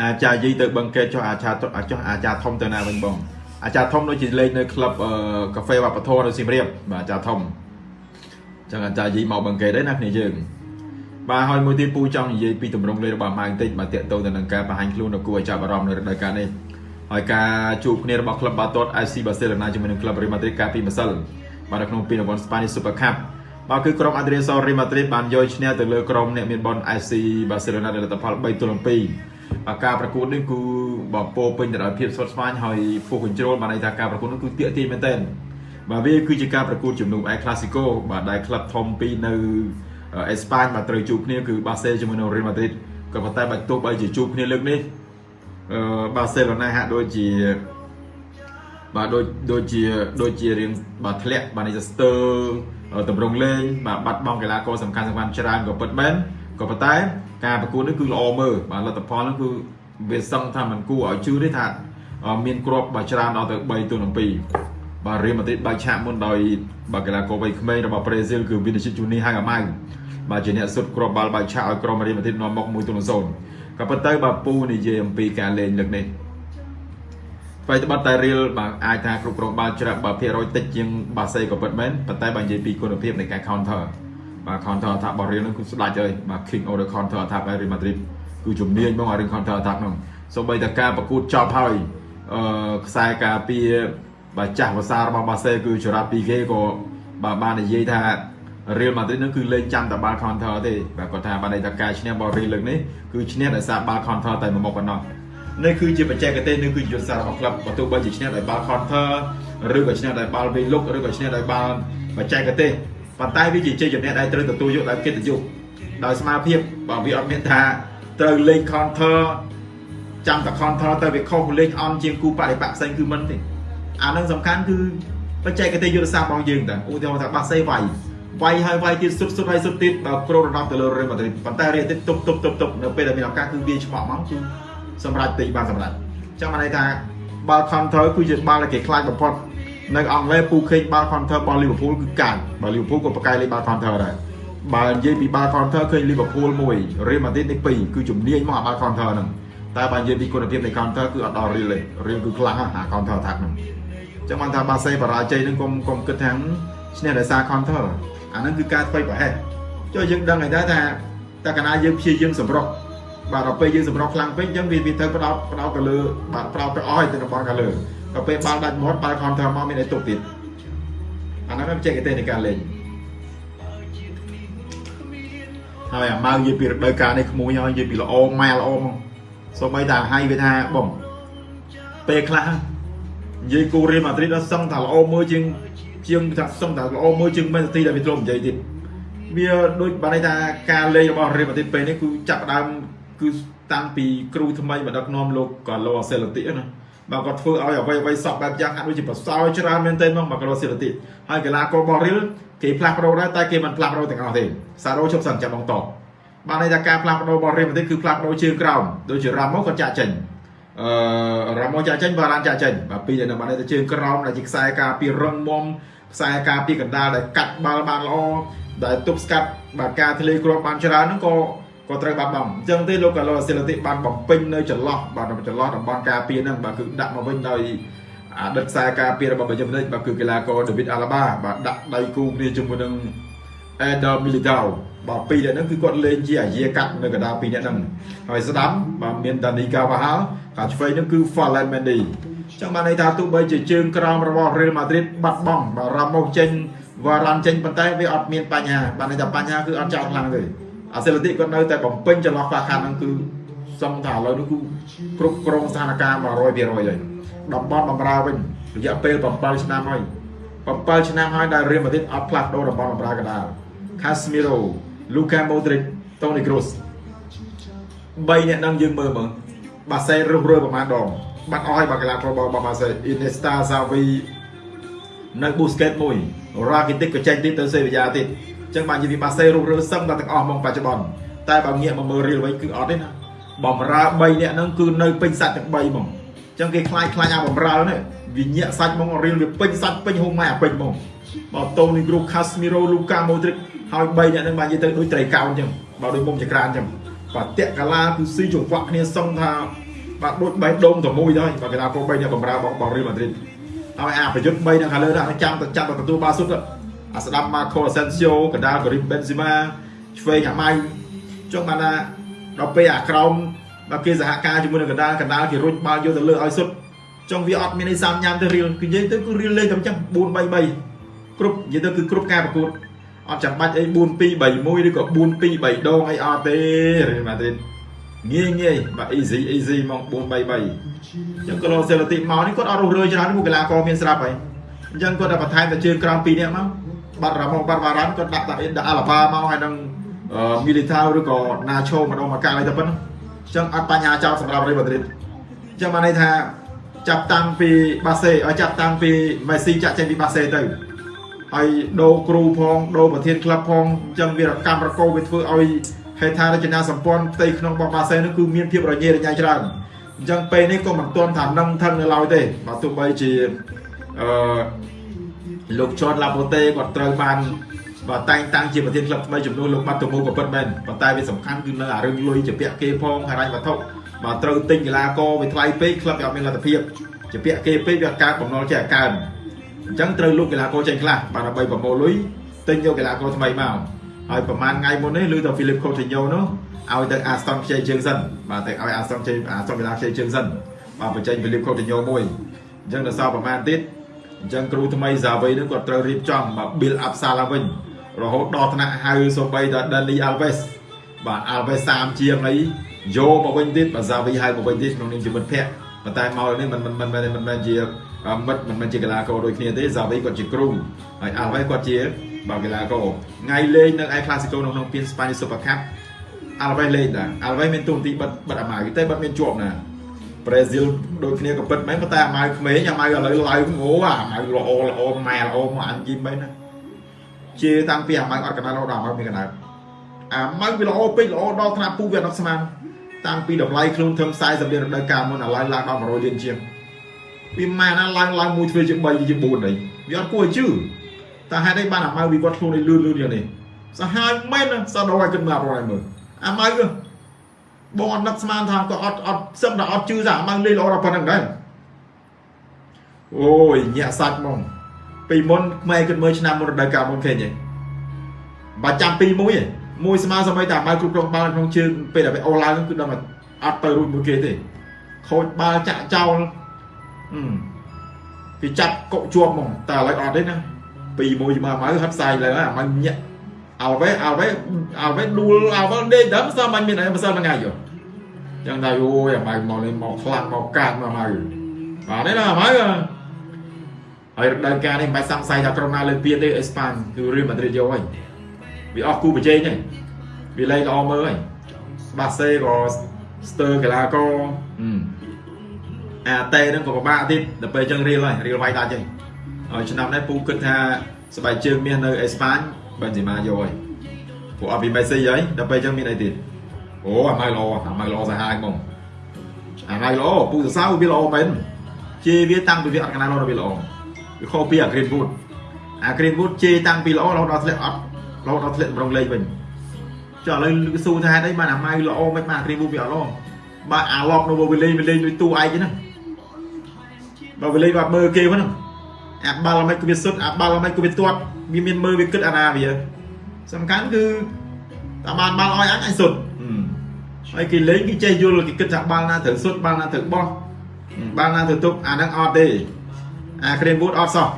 អាចារ្យយីទៅបឹងកេតចុះអាចារ្យចុះអាចារ្យធំទៅណាវិញបងអាចារ្យធំដូចជាលេងនៅក្លឹបកាហ្វេវប្បធម៌នៅសៀមរាបបាទអាចារ្យធំចឹងអាចារ្យយីមកបឹងកេតដែរណាគ្នាយើងបាទហើយមួយទៀតពូចង់និយាយពីទម្រង់លេខរបស់ម៉ៅបន្តិចបាទតាកតទៅទៅនឹងការបង្ហាញខ្លួននៅគួរឲ្យចាប់អារម្មណ៍នៅរដូវកាលនេះហើយការជួបគ្នារបស់ក្លឹបបាទាត់ FC Barcelona ជាមួយនឹងក្លឹប Real Madrid កាលពីម្សិលបាទនៅក្នុងពានរង្វាន់ Spanish Super Cup បាទគឺក្រុម Adriano Real Madrid បានយកឈ្នះទៅលើក្រុមអ្នកមានបន FC Barcelona ដែលលទ្ធផល3ទល់នឹង2បាទ ការប្រកួតនេះគឺបើពោពេញទៅដោយភាពស្វិតស្វាញហើយ full control បានន័យថាការប្រកួតនោះគឺទាក់ទាញមែនទែនបាទវាគឺជាការប្រកួតជំនុំ El Clasico បាទដែលក្លឹបធំពីរនៅអេស្ប៉ាញបាទត្រូវជួបគ្នាគឺ Barca ជាមួយនឹង Real Madrid ក៏ប៉ុន្តែបើទោះបីជាជួបគ្នាលើកនេះអឺ Barcelona ហាក់ដូចជាបាទដូចដូចជាដូចជារៀងបាទធ្លាក់បាទនេះស្ទើតម្រង់លេងបាទបាត់បង់កីឡាករសំខាន់សំខាន់ច្រើនក៏ពិតមែន ក៏ប៉ុន្តែការប្រកួតនេះគឺល្អមើលបាទលទ្ធផលនោះគឺវាសឹងថាมันគួរឲ្យជឿទេថាមានគ្រាប់បាទច្រើនដល់ទៅ3ទល់នឹង2បាទរៀលម៉ាឌ្រីតបែកឆាកមុនដោយបាទកីឡាករវ័យក្មេងរបស់ប្រេស៊ីលគឺវីនីស៊ីជូនីហៅអាម៉ៅបាទជាអ្នកសុទ្ធគ្រាប់បាល់បែកឆាកឲ្យក្រុមរៀលម៉ាឌ្រីតនាំមុខ1ទល់នឹង0ក៏ប៉ុន្តែបាទពូនិយាយអំពីការលេងលើកនេះអ្វីត្បិតតែរៀលបាទអាចថាគ្រប់គ្រងបាល់ច្រាក់បាទភាគរយតិចជាងបាសេក៏ពិតមែនប៉ុន្តែបើនិយាយពីគុណភាពនៃការ counter បាទ counter attack របស់រៀលនោះគឺស្ដាច់ហើយបាទ king of the counter attack របស់ Real Madrid គឺជំនាញហ្មងអារឿង counter attack នោះសូម្បីតែការប្រកួតចប់ហើយអឺខ្សែការពារបាទចាស់ភាសារបស់បាសេគឺចរ៉ាពីគេក៏បាទបាននិយាយថា Real Madrid នឹងគឺលេងចាំតែបាល់ counter ទេបាទគាត់ថាបានន័យថាការឈ្នះរបស់ Real លើកនេះគឺឈ្នះដោយសារបាល់ counter តែមួយមុខប៉ុណ្ណោះនេះគឺជាបច្ចេកទេសនេះគឺជាយុទ្ធសាស្ត្ររបស់ក្លឹបបើទោះបីជាឈ្នះដោយបាល់ counter ឬក៏ឈ្នះដោយបាល់វេលុកឬក៏ឈ្នះដោយបាល់បច្ចេកទេស ប៉ុន្តែវាជាជ័យជំនះដែលត្រូវទទួលយកដោយកិត្តិយសដោយស្មារតីបើវាអត់មានថាត្រូវលេង counter ចាំតែ counter ទៅវាខុសលេងអន់ជាងគូបរិបកផ្សេងគឺមិនទេអានឹងសំខាន់គឺបច្ចេកទេសយុទ្ធសាស្ត្ររបស់យើងតាឧទាហរណ៍ថាបាសេវាយវាយហើយវាយទៀតសុទ្ធសុទ្ធហើយសុទ្ធទៀតបើគ្រូរំដំទៅលើរ៉េម៉ាឌ្រីតប៉ុន្តែរៀនទៀតទប់ទប់ទប់ទប់នៅពេលដែលមានឱកាសគឺវាឆ្មក់មកគឺសម្រាប់ពេកបានសម្រាប់ចឹងបានន័យថាបាល់ counter គឺជាបាល់ដែលគេខ្លាចបំផុត នៅអង់គ្លេសពូឃើញបាល់ counter របស់ Liverpool គឺកាចបើ Liverpool ក៏ប្រកែកលេងបាល់ counter ដែរបើនិយាយពីបាល់ counter ឃើញ Liverpool មួយ Real Madrid នេះពីរគឺជំនាញមកអាបាល់ counter ហ្នឹងតែបើនិយាយពីគុណភាពនៃ counter គឺអត់ដល់ Real ទេ Real គឺខ្លាំងអា counter attack ហ្នឹងចឹងបានថាបាសេបរាជ័យហ្នឹងកុំកុំគិតថាឈ្នះដោយសារ counter អាហ្នឹងគឺការធ្វើប្រហែសចុះយើងដឹងហើយដែរថាតើកាលណាយើងព្យាយាមសម្រុកបាទដល់ពេលយើងសម្រុកខ្លាំងពេកអញ្ចឹងវាវាត្រូវផ្ដោតផ្ដោតទៅលើបាទផ្ដោតទៅអស់ហើយទៅរបស់ខាងលើ ដល់ពេលបាល់ដាច់មាត់បាល់ counter មកមានអីទុកទៀតអាហ្នឹងបច្ចេកទេសនៃការលេងហើយអាម៉ៅនិយាយពីរដូវកាលនេះក្មួយហើយនិយាយពីល្អម៉ែល្អមកសូម្បីតែហើយវាថាបងពេលខ្លះនិយាយគូរៀលម៉ាឌ្រីតដល់សឹងថាល្អមើលជាងជាងថាសឹងថាល្អមើលជាងមែនទីដែលវាធ្លាប់និយាយទៀតវាដូចបានន័យថាការលេងរបស់រៀលម៉ាឌ្រីតពេលនេះគឺចាប់ដើមគឺតាំងពីគ្រូថ្មីមកដឹកនាំលោកកាឡូអាសេលទីណា បើគាត់ធ្វើឲ្យអ្វីអ្វីសពបែបយ៉ាងហាក់ដូចជាប្រសើរច្រើនមែនទែនមកមកកាឡូសេលទីហើយកីឡាកររបស់រៀលគេផ្លាស់ប្ដូរដែរតែគេមិនផ្លាស់ប្ដូរទាំងអស់ទេសារ៉ូជប់សិនចាប់បងតបបានន័យថាការផ្លាស់ប្ដូររបស់រៀលម៉ាឌ្រីតគឺផ្លាស់ប្ដូរជើងក្រោមដូចជារ៉ាម៉ូគាត់ចាក់ចេញអឺរ៉ាម៉ូចាក់ចេញបារ៉ានចាក់ចេញបាទពីរនៅបានតែជើងក្រោមដែលជាខ្សែការពាររឹងមាំខ្សែការពារកណ្ដាលដែលកាត់បាល់បានល្អដែលទប់ស្កាត់បាទការធ្លាយគ្រាប់បានច្រើនហ្នឹងក៏ ក៏ត្រូវបាត់បង់អញ្ចឹងទេលោកកាឡូសេលទីបានបំពេញនៅចន្លោះបាទចន្លោះតំបន់ការពារហ្នឹងបាទគឺដាក់មកវិញដោយអតីតខ្សែការពាររបស់បាយមិនិចបាទគឺកីឡាករ David Alaba បាទដាក់ដៃគូគ្នាជាមួយនឹង Eder Militao បាទពីរនាក់ហ្នឹងគឺគាត់លេងជាអាយាកាត់នៅកណ្ដាលពីរនាក់ហ្នឹងហើយស្ដាំបាទមាន Dani Carvajal កាឆ្វេងហ្នឹងគឺ Ferland Mendy ចឹងបានន័យថាទោះបីជាជើងក្រោមរបស់ Real Madrid បាត់បង់បាទ Ramos ចេញ Varane ចេញប៉ុន្តែវាអត់មានបញ្ហាបានន័យថាបញ្ហាគឺអត់ចោលខ្លាំងទេ អាសេលទីគាត់នៅតែបំពេញចន្លោះខ្វះខាតហ្នឹងគឺសំថាឥឡូវនេះគឺគ្រប់គ្រងស្ថានភាព100%ហើយតំបន់បំរើវិញរយៈពេល7ឆ្នាំហើយ7ឆ្នាំហើយដែល Real Madrid អត់ផ្លាស់ប្ដូរតំបន់បំរើកណ្ដាល Casemiro Luka Modric Toni Kroos 3អ្នកនឹងយើងមើលមើលបាសេរុះរើប្រហែលដងបាត់អស់ហើយបាល់កីឡាកររបស់បាសេ Iniesta Xavi នៅ Busquets មួយ Rakitic ក៏ចេញទៀតទៅសេវីយ៉ាទៀតអញ្ចឹងបាននិយាយពីបាសេរុះរើសឹងដល់ទាំងអស់ហ្មងបច្ចុប្បន្នតែបើងាកមកមើលរៀលវិញគឺអត់ទេណាបំរើ3អ្នកហ្នឹងគឺនៅពេញសាច់ទាំង3ហ្មងអញ្ចឹងគេខ្លាចខ្លាចអាបំរើនេះវាញាក់សាច់ហ្មងរៀលវាពេញសាច់ពេញហូមម៉ែអាពេញហ្មងបើតូនីគ្រូ Casemiro Luka Modric ហើយ3អ្នកហ្នឹងបាននិយាយទៅដូចត្រីកោណអញ្ចឹងបើដូចមុំចក្រានអញ្ចឹងបតៈកាឡាគឺស៊ីចង្វាក់គ្នាសឹងថាបាទដូចបេះដូងតែមួយទៅបាទកីឡាករ3អ្នកបំរើបងបងរៀលម៉ាឌ្រីតឲ្យអាប្រយុទ្ធ3អ្នកខាងលើហ្នឹងចាំទៅចាប់ទៅទទួលបាល់សុទ្ធ អាស្ដាប់ម៉ាខូអាសេនស៊ីអូកណ្ដាលការីមបេនស៊ីម៉ាឆ្វេងអាម៉ៅចុងបានថាដល់ពេលអាក្រោមដល់គេសហការជាមួយនឹងកណ្ដាលកណ្ដាលគេរុញបាល់យកទៅលើឲ្យសុទ្ធចុងវាអត់មានអីសាមញ៉ាំទៅរៀលគឺនិយាយទៅគឺរៀលលេងតែអញ្ចឹង4 3 3គ្រប់និយាយទៅគឺគ្រប់ការប្រកួតអត់ចាំបាច់អី4 2 3 1ឬក៏4 2 3ដងអីអត់ទេរៀលម៉ាឌ្រីតងាយងាយបាទ easy easy មក4 3 3អញ្ចឹងក៏លោសេឡាទីមកនេះគាត់អត់រស់រើច្រើនមួយកីឡាករមានស្រាប់ហើយ អញ្ចឹងគាត់តែបន្ថែមតែជើងក្រោម2នាក់មកបាត់រ៉ាម៉ូបាត់វ៉ារ៉ាន់គាត់ដាក់តែដាក់អាឡាបាមកហើយនឹងមីលីថាឬក៏ណាឆូម្ដងមកកាលអីទៅប៉ុណ្ណឹងអញ្ចឹងអត់បញ្ហាចោលសម្រាប់រីម៉ាឌ្រីតអញ្ចឹងបានន័យថាចាប់តាំងពីបាសេឲ្យចាប់តាំងពីមេស៊ីចាក់ចេញពីបាសេទៅហើយដូរគ្រូផងដូរប្រធានក្លឹបផងអញ្ចឹងវារកម្មរកោវាធ្វើឲ្យហេដ្ឋារចនាសម្ព័ន្ធផ្ទៃក្នុងរបស់បាសេនោះគឺមានភាពរញ៉េរញ៉ៃច្រើនអញ្ចឹងពេលនេះក៏មិនទាន់ថានឹងថឹងនៅឡើយទេបើទោះបីជា អឺលោកជន់ឡាបូតេគាត់ត្រូវបានបើតែងតាំងជាប្រធានក្លឹបថ្មីចំនួនលោកបាត់តមូក៏ពិតមែនប៉ុន្តែវាសំខាន់គឺនៅអារឿងលុយជាពាក់គេផងហិរញ្ញវត្ថុបើត្រូវទិញកីឡាករវាថ្លៃពេកក្លឹបវាអត់មានលទ្ធភាពជាពាក់គេពេកវាកើតបំណុលចេះអាកើនអញ្ចឹងត្រូវលុបកីឡាករចេញខ្លះបានដើម្បីប្រមូលលុយទិញយកកីឡាករថ្មីមកហើយប្រហែលថ្ងៃមុននេះឮទៅ Philip Coutinho នោះឲ្យទៅ Aston ខ្ចីជើងសិនបាទទៅឲ្យ Aston ខ្ចី Aston Villa ខ្ចីជើងសិនបាទបញ្ចេញ Philip Coutinho មួយអញ្ចឹងដល់សល់ប្រហែលទៀត អញ្ចឹងគ្រូថ្មី Xavi នឹងគាត់ត្រូវរៀបចំមក build up សាឡើងវិញរហូតដល់ថ្នាក់ហៅសូម្បីដល់ Dani Alves បាទ Alves 30ជាងអីយកមកវិញទៀតបាទ Xavi ហៅមកវិញទៀតក្នុងនាមជាមិត្តភក្តិប៉ុន្តែមកនេះមិនមិនមិនមិនមែនជាមិត្តមិនមែនជាកីឡាករដូចគ្នាទេ Xavi គាត់ជាគ្រូហើយ Alves គាត់ជាបាទកីឡាករថ្ងៃលេងនៅឯ Clasico នៅក្នុងពាន Spanish Super Cup Alves លេងដែរ Alves មានទូនាទីបិទបិទអាម៉ៅតែបិទមានជាប់ណា ប្រេស៊ីលដូចគ្នាក៏ពិតមែនប៉ុន្តែអាម៉ៅក្មេងអាម៉ៅឥឡូវឡើងងោអាម៉ៅល្អល្អម៉ែល្អមកអញយីមែនណាជាតាំងពីអាម៉ៅអត់កណ្ដាលដល់អាម៉ៅមានកណ្ដាលអាម៉ៅវាល្អពេកល្អដល់ថ្នាក់ពូវាអត់ស្មានតាំងពីតម្លៃខ្លួនធំ40លានរដូវកាលមុនឥឡូវឡើងដល់100លានជាងវាម៉ែណាឡើងឡើងមួយធ្វើជា3ជា4អីវាអត់គួរឲ្យជឿតែហេតុអីបានអាម៉ៅវិវត្តខ្លួនឲ្យលឿនលឿនយ៉ាងនេះសាហាវមែនសោះដល់ឲ្យគិតមើលអត់ឲ្យមើលអាម៉ៅ បងអត់នឹកស្មានថាក៏អត់អត់សឹងតែអត់ជឿថាអាម៉ៅលេងល្អដល់ប៉ុណ្្នឹងដែរអូយញាក់សាច់ហ្មងពីមុនខ្មែរគិតមើលឆ្នាំមុនរដូវកាលមុនឃើញទេបើចាំពីមួយឯងមួយស្មើសម័យតែអាម៉ៅគ្រប់គ្រងបាល់ក្នុងជើងពេលដែលវាអូឡើងគឺដឹងថាអត់ទៅរួចមួយគេទេខូចបាល់ចាក់ចោលគេចាប់កុកជាប់ហ្មងតែឥឡូវអត់ទេណាពីមួយជាមួយអាម៉ៅហិតសាយលើអាម៉ៅញាក់ អោវេអោវេអោវេដួលអោវេដេកដើមសោះមិនមានអីមិនសិលមួយថ្ងៃយោចឹងតែអូយអាម៉ៅមកនេះមកខ្លាំងមកកាត់មកអាម៉ៅបាទនេះណាអាម៉ៅហើយរដូវកាលនេះមិនបាច់សង្ស័យថាក្រុមណាលើកពានទេអេស្ប៉ាញគឺរៀលម៉ាឌ្រីតយកហើយវាអស់គូប្រជែងហើយវាលេងល្អមើលហើយបាសេក៏ស្ទើកីឡាករអាតេនឹងក៏ពិបាកទៀតដល់ពេលចឹងរៀលហើយរៀលវាយដាច់ហើយហើយឆ្នាំនេះពូគិតថាស្បែកជើងមាសនៅអេស្ប៉ាញ បេនសេម៉ាយកហើយព្រោះអត់ពីមេស៊ីហើយដល់ពេលចឹងមានអីទៀតអូអាម៉ៅល្អអាម៉ៅល្អសាហាវហ្មងអាម៉ៅល្អពូសរសើរវាល្អមែនជាវាតាំងពីវាអត់កណ្ដាលល្អវាល្អវាខុសពីអា Greenwood អា Greenwood ជេតាំងពីល្អរហូតដល់ធ្លាក់អត់រហូតដល់ធ្លាក់ម្ដងលេងវិញចុះឥឡូវស៊ូថាហេតុអីបានអាម៉ៅល្អមិនបាន Greenwood វាអត់ល្អបើអាឡប់នៅវាលេងវាលេងដូចតួឯកហ្នឹងបើវាលេងបាត់មើលគេហ្នឹង អាបាល់មិនក៏វាសុទ្ធអាបាល់មិនក៏វាទាត់វាមានមើលវាគិតអាណាវាសំខាន់គឺតាបានបាល់ឲ្យអញអញសុទ្ធហើយគេលេងគេចេះយល់គេគិតថាបាល់ណាត្រូវសុទ្ធបាល់ណាត្រូវបោះបាល់ណាត្រូវទប់អាហ្នឹងអត់ទេអាក្រេនវូតអត់សោះ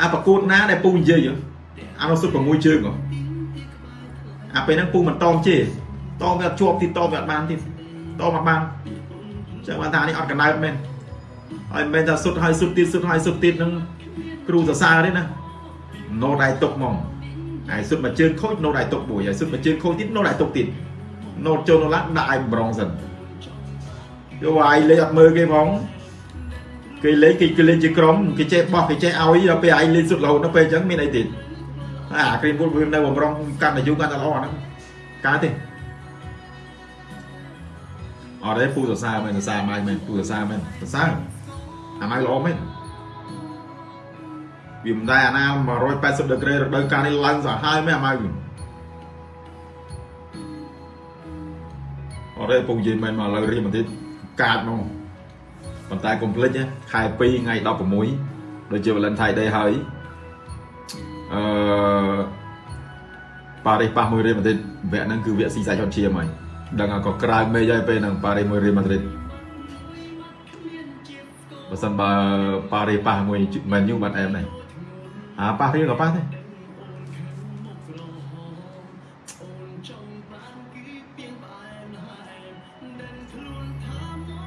អាប្រកួតណាដែលពូនិយាយអានោះសុទ្ធ6ជើងហ៎អាពេលហ្នឹងពូមិនតមជេតមវាអត់ជាប់ទីតមវាអត់បានទីតមអត់បានចឹងបានថានេះអត់កណ្ដើបមែន ហើយមិនមែនថាសុទ្ធហើយសុទ្ធទៀតសុទ្ធហើយសុទ្ធទៀតនឹងគ្រូសរសើរទេណាណូតដៃទុកហ្មងហើយសុទ្ធមួយជើងខូចណូតដៃទុកមួយហើយសុទ្ធមួយជើងខូចទៀតណូតដៃទុកទៀតណូតចូលណូឡាដាក់ឲ្យប្រងសិនយកឲ្យលេងអត់មើលគេផងគេលេងគេគេលេងជាក្រុមគេចេះបោះគេចេះឲ្យដល់ពេលឯងលេងសុទ្ធរហូតដល់ពេលអញ្ចឹងមានអីទៀតអាគ្រីមវូតវានៅបំរុងកាន់តែយូរកាន់តែល្អហ្នឹងកើតទេអត់ទេពូសរសើរមែនសរសើរមែនពូសរសើរមែនសរសើរ អាម៉ៅល្អមែនវាមិនដែរអាណា180ដឺក្រេរដូវកាលនេះឡើងសាហាវមែនអាម៉ៅអត់ទេពងនិយាយមែនមកឥឡូវរៀនបន្តិចកាតមកប៉ុន្តែកុំភ្លេចណាខែ2ថ្ងៃ16ដូចជា Valentine Day ហើយអឺប៉ារីសប៉ះមួយរៀលម៉ាឌ្រីតវគ្គហ្នឹងគឺវគ្គស៊ីសាច់ហត់ឈាមហើយដឹងថាក៏ក្រៅមេឃហើយពេលហ្នឹងប៉ារីសមួយរៀលម៉ាឌ្រីត បើសិនបើប៉ារីសប៉ះមួយមែនយូបាត់អែមដែរអាប៉ះរៀលក៏ប៉ះដែរ